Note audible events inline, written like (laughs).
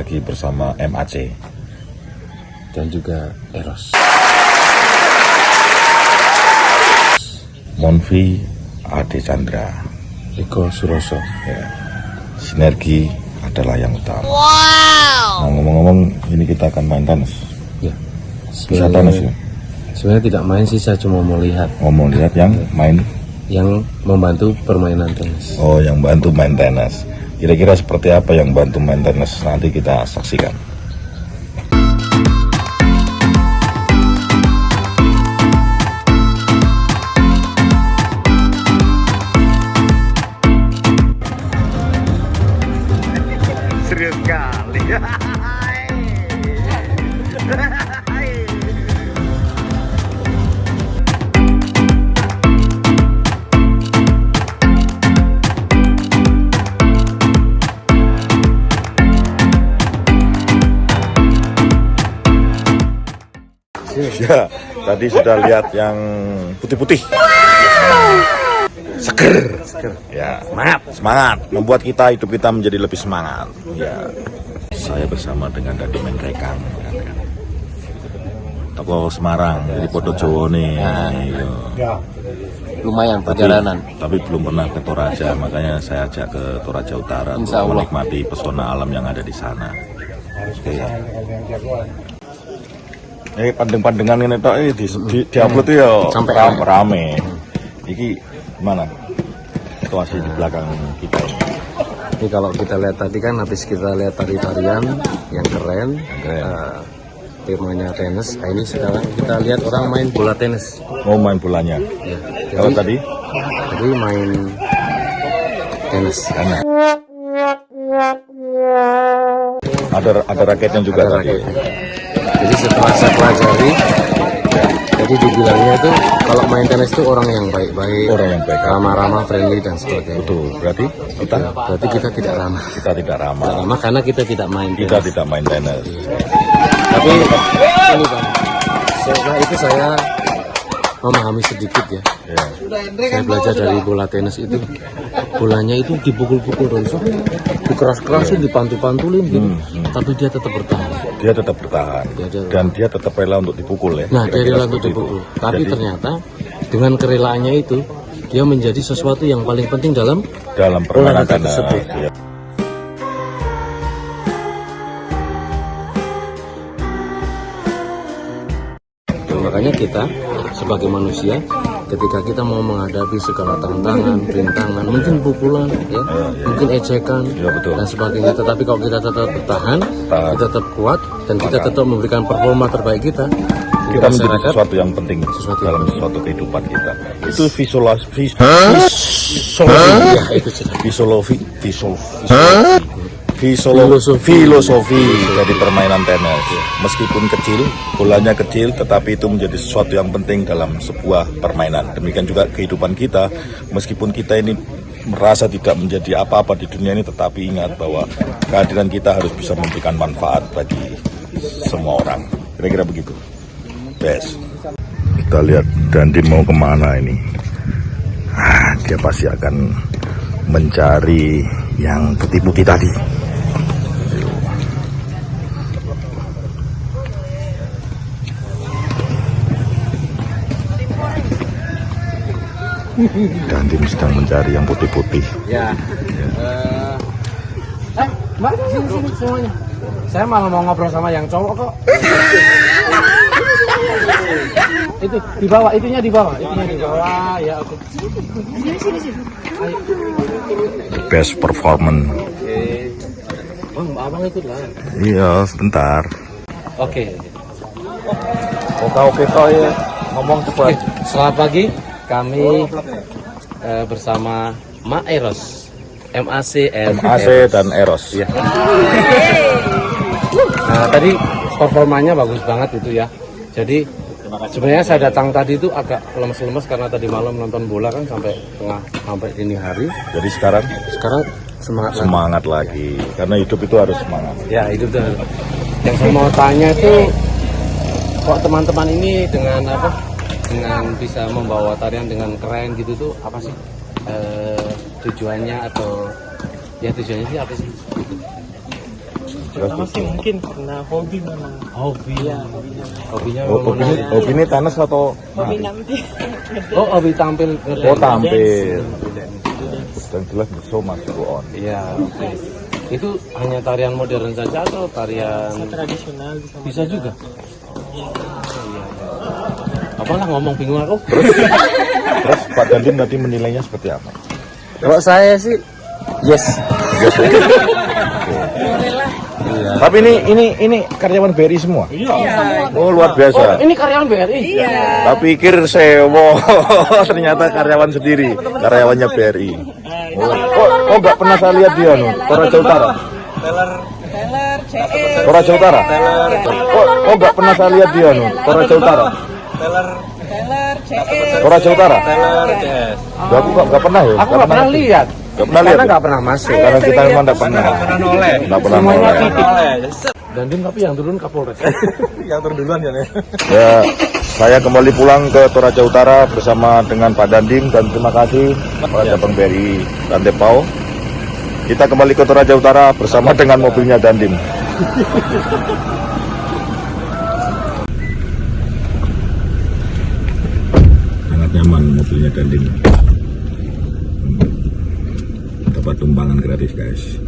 lagi bersama MAC dan juga Eros. Monvi Ade Chandra. Eko Suroso. Ya. Sinergi adalah yang utama. Nah, ngomong-ngomong, ini kita akan main tenis. Ya. Bisa tenis ya? Sebenarnya tidak main sih, saya cuma mau lihat Ngomong lihat yang main, yang membantu permainan tenis. oh yang bantu main tenis. Kira-kira seperti apa yang bantu main tenis? Nanti kita saksikan. Serius sekali. (laughs) Ya, tadi sudah lihat yang putih-putih. Seger. Seger. Ya, semangat. Semangat. Membuat kita hidup kita menjadi lebih semangat. Ya. Saya bersama dengan Dadi Menrekang. Toko Semarang, jadi Podo Jowo nih. Iya. Lumayan Tapi, perjalanan. tapi belum pernah ke Toraja, makanya saya ajak ke Toraja Utara untuk menikmati pesona alam yang ada di sana. Oke. Eh pandeng-pandengan ini tok eh di, di, diupload tuh ya Sampai rame. rame. Iki gimana? Situasi di belakang kita ini. Ini kalau kita lihat tadi kan habis kita lihat tari-tarian yang keren, Keren. eh, temanya tenis. Nah, ini sekarang kita lihat orang main bola tenis. Mau main bolanya. Ya. Kalau tadi tadi main tenis. karena ada ada raketnya juga Ada tadi. raketnya. Jadi setelah saya pelajari, jadi dibilangnya itu kalau main tenis itu orang yang baik-baik, Orang yang baik. ramah-ramah, friendly dan sebagainya. Betul. Berarti kita Ya, berarti kita tidak ramah. kita tidak ramah. Tidak ramah karena kita tidak main Kita tenis. tidak main tenis. Tapi ini bang, setelah itu saya memahami sedikit ya. Ya. Saya belajar dari bola tenis itu, bolanya itu dipukul-pukul terus, dikeras-kerasin, dipantul-pantulin gitu. Tapi dia tetap bertahan. Dia tetap bertahan Dia ada- dan dia tetap rela untuk dipukul ya. Nah, dia rela untuk seperti itu. dipukul. Tapi Jadi, ternyata dengan kerelaannya itu, dia menjadi sesuatu yang paling penting dalam dalam permainan tersebut. ya. Makanya kita sebagai manusia ketika kita mau menghadapi segala tantangan, rintangan, mungkin pukulan, ya, mungkin ejekan Ya, betul. dan sebagainya. Tetapi kalau kita tetap bertahan, Tahan. kita tetap kuat dan kita tetap memberikan performa terbaik kita, kita menjadi sesuatu yang penting Sesuatu dalam sesuatu kehidupan kita. Itu visualis vis, ya itu jelas. visualofi visual filosofi filosofi dari permainan tenis. Meskipun kecil, bolanya kecil, tetapi itu menjadi sesuatu yang penting dalam sebuah permainan. Demikian juga kehidupan kita, meskipun kita ini merasa tidak menjadi apa-apa di dunia ini, tetapi ingat bahwa kehadiran kita harus bisa memberikan manfaat bagi semua orang. Kira-kira begitu. Yes. Kita lihat Dandi mau ke mana ini. Ah, dia pasti akan mencari yang putih-putih tadi. Dandim sedang mencari yang putih-putih. Ya. Eh, eh, Mbak, sini sini semuanya. Saya malah mau ngobrol sama yang cowok kok. itu di bawah, itunya di bawah, itunya di bawah. Ya oke. Best performance. Oke. Oh, Mbak Abang ikut lah. Iya, sebentar. Oke. Oke oke kau ya ngomong cepat. Selamat pagi. Kami eh, bersama Ma Eros, MAC and AC Eros. dan Eros. Iya. Nah, tadi performanya bagus banget itu ya. Jadi sebenarnya saya datang tadi itu agak lemes-lemes karena tadi malam nonton bola kan sampai tengah sampai dini hari. Jadi sekarang Sekarang semangat lagi. semangat lagi karena hidup itu harus semangat. Ya itu tuh. Yang saya mau tanya itu kok teman-teman ini dengan apa? Dengan bisa membawa tarian dengan keren gitu tuh apa sih eh, tujuannya atau ya tujuannya sih apa sih? Pertama sih mungkin karena hobi memang. Hobi. Iya, hobinya. Hobinya Oh, memang opini, nari. opini tenis atau Hobi nanti. (laughs) Oh, hobi tampil Oh tampil. Dance. Dan jelas much go on. Iya, oke. Itu hanya tarian modern saja atau tarian Bisa tradisional bisa. bisa juga? Iya, iya. Apalah ngomong bingung aku. (laughs) Terus Pak Dandim nanti menilainya seperti apa? Kalau saya sih yes. Yes, ya? Oke. (laughs) Tapi ini ini ini karyawan BRI semua. Oh luar biasa. Ini karyawan BRI. Tak pikir sewo, (laughs) ternyata karyawan sendiri, karyawannya BRI. Oh, kok kok nggak pernah saya lihat dia anu, Toraja Utara. Toraja Utara. Kok kok nggak pernah saya lihat dia anu, Toraja Utara. Toraja Utara. Gak, aku nggak nggak pernah ya. Aku nggak pernah lihat. Nggak pernah lihat. Karena ya? nggak pernah masuk. Karena kita memang nggak pernah. Nggak pernah noleh. Dandim tapi yang turun Kapolres. (laughs) Ya, saya kembali pulang ke Toraja Utara bersama dengan Pak Dandim dan terima kasih Pak Cabang BRI Tante Pau. Kita kembali ke Toraja Utara bersama dengan mobilnya Dandim. (laughs) mobilnya Dandim. Dapat tumpangan gratis guys.